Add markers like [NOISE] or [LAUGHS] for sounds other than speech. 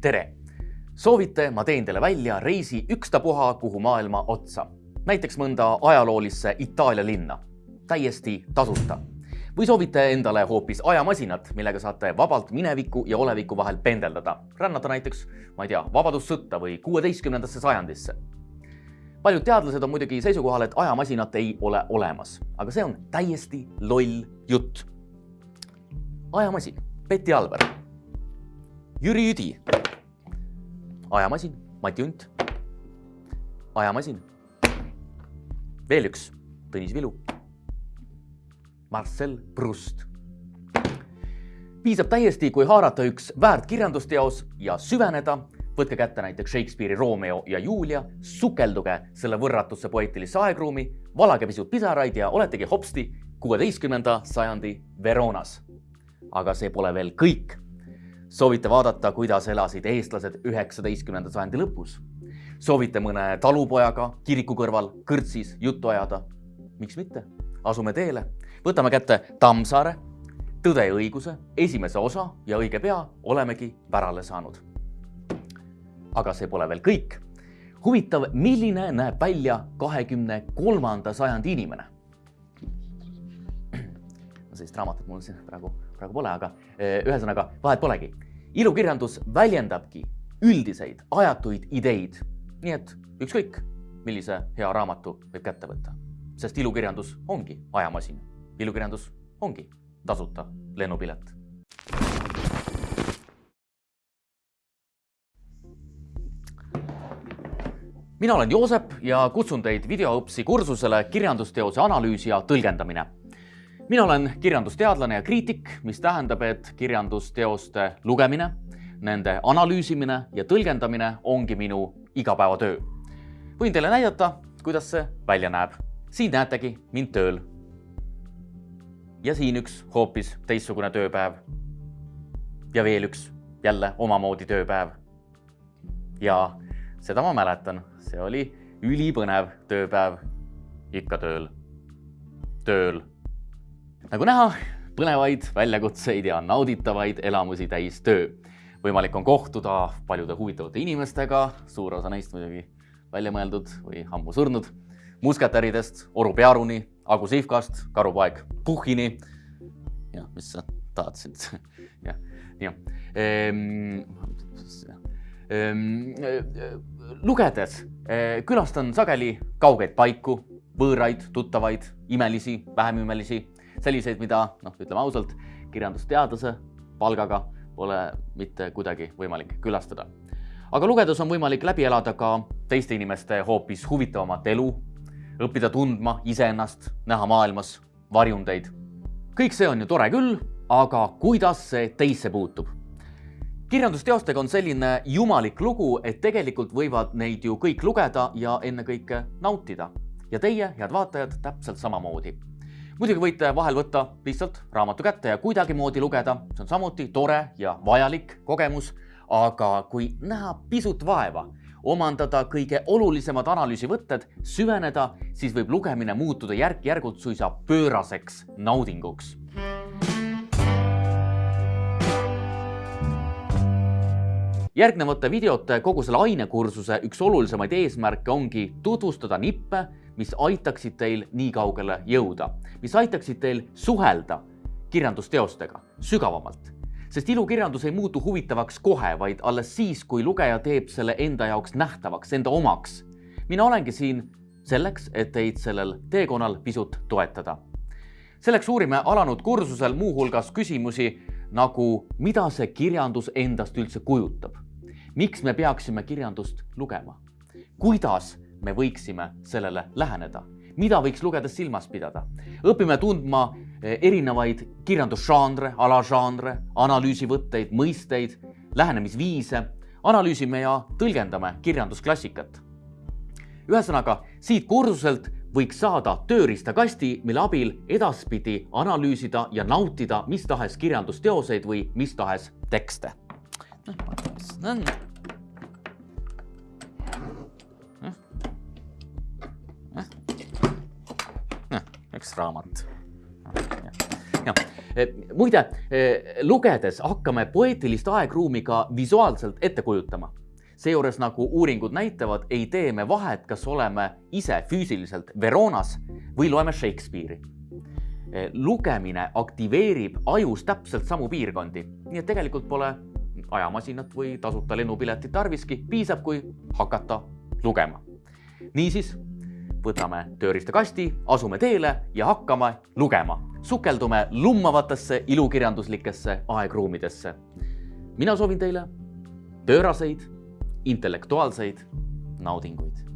tere! soovite, ma teen teile välja reisi ükstapuha kuhu maailma otsa, näiteks mõnda ajaloolisse Itaalia linna, täiesti tasuta. või soovite endale hoopis ajamasinat, millega saate vabalt mineviku ja oleviku vahel pendeldada, rännata näiteks, ma ei tea, vabadussõtta või kuueteistkümnendasse sajandisse. paljud teadlased on muidugi seisukohal, et ajamasinat ei ole olemas, aga see on täiesti loll jutt. ajamasin, Betty Alver, Jüri Üdi ajamasin, Mati Unt. ajamasin. veel üks, Tõnis Vilu. Marcel Proust. piisab täiesti, kui haarata üks väärt kirjandusteos ja süveneda, võtke kätte näiteks Shakespeare'i Romeo ja Julia, sukelduge selle võrratusse poeetilisse aegruumi, valage pisut pisaraid ja oletegi hopsti kuueteistkümnenda sajandi Veronas. aga see pole veel kõik soovite vaadata, kuidas elasid eestlased üheksateistkümnenda sajandi lõpus? soovite mõne talupojaga kiriku kõrval kõrtsis juttu ajada? miks mitte? asume teele, võtame kätte Tammsaare, Tõde ja õiguse, esimese osa ja õige pea olemegi pärale saanud. aga see pole veel kõik. huvitav, milline näeb välja kahekümne kolmanda sajandi inimene? [CLEARS THROAT] sellist raamatut mul siin praegu praegu pole, aga eh, ühesõnaga vahet polegi. ilukirjandus väljendabki üldiseid ajatuid ideid. nii et ükskõik, millise hea raamatu võib kätte võtta, sest ilukirjandus ongi ajamasin. ilukirjandus ongi tasuta lennupilet mina olen Joosep ja kutsun teid videoõpsi kursusele kirjandusteose analüüs ja tõlgendamine mina olen kirjandusteadlane ja kriitik, mis tähendab, et kirjandusteoste lugemine, nende analüüsimine ja tõlgendamine ongi minu igapäevatöö. võin teile näidata, kuidas see välja näeb. siin näetegi mind tööl. ja siin üks hoopis teistsugune tööpäev. ja veel üks jälle omamoodi tööpäev. ja seda ma mäletan, see oli ülipõnev tööpäev. ikka tööl, tööl nagu näha, põnevaid väljakutseid ja nauditavaid elamusi täis töö. võimalik on kohtuda paljude huvitavate inimestega, suur osa neist muidugi välja mõeldud või ammu surnud, musketäridest Oru Pearuni, Agu Sihvkast, karupoeg Puhhini. jah, mis sa tahad siit [LAUGHS] jah, jah ehm,. Ehm, lugedes eh, külastan sageli kaugeid paiku, võõraid, tuttavaid, imelisi, vähem imelisi selliseid, mida noh, ütleme ausalt, kirjandusteadlase palgaga pole mitte kuidagi võimalik külastada. aga lugedes on võimalik läbi elada ka teiste inimeste hoopis huvitavamat elu, õppida tundma iseennast, näha maailmas varjundeid. kõik see on ju tore küll, aga kuidas see teisse puutub? kirjandusteostega on selline jumalik lugu, et tegelikult võivad neid ju kõik lugeda ja ennekõike nautida. ja teie, head vaatajad, täpselt samamoodi muidugi võite vahel võtta lihtsalt raamatu kätte ja kuidagimoodi lugeda, see on samuti tore ja vajalik kogemus, aga kui näha pisut vaeva, omandada kõige olulisemad analüüsivõtted, süveneda, siis võib lugemine muutuda järk-järgult suisa pööraseks naudinguks. Järgnevate videote kogu selle ainekursuse üks olulisemaid eesmärke ongi tutvustada nippe, mis aitaksid teil nii kaugele jõuda, mis aitaksid teil suhelda kirjandusteostega sügavamalt. sest ilukirjandus ei muutu huvitavaks kohe, vaid alles siis, kui lugeja teeb selle enda jaoks nähtavaks, enda omaks. mina olengi siin selleks, et teid sellel teekonnal pisut toetada. selleks uurime alanud kursusel muuhulgas küsimusi nagu, mida see kirjandus endast üldse kujutab miks me peaksime kirjandust lugema? kuidas me võiksime sellele läheneda? mida võiks lugedes silmas pidada? õpime tundma eh, erinevaid kirjandusžanre, alažanre, analüüsivõtteid, mõisteid, lähenemisviise, analüüsime ja tõlgendame kirjandusklassikat. ühesõnaga, siit kursuselt võiks saada tööriistakasti, mille abil edaspidi analüüsida ja nautida mis tahes kirjandusteoseid või mis tahes tekste. noh, üks raamat. muide, lugedes hakkame poeetilist aegruumi ka visuaalselt ette kujutama. seejuures, nagu uuringud näitavad, ei tee me vahet, kas oleme ise füüsiliselt Veronas või loeme Shakespeare'i. lugemine aktiveerib ajus täpselt samu piirkondi, nii et tegelikult pole ajamasinat või tasuta lennupiletit tarviski, piisab, kui hakata lugema. niisiis võtame tööriistakasti, asume teele ja hakkame lugema. sukeldume lummavatesse ilukirjanduslikesse aegruumidesse. mina soovin teile pööraseid intellektuaalseid naudinguid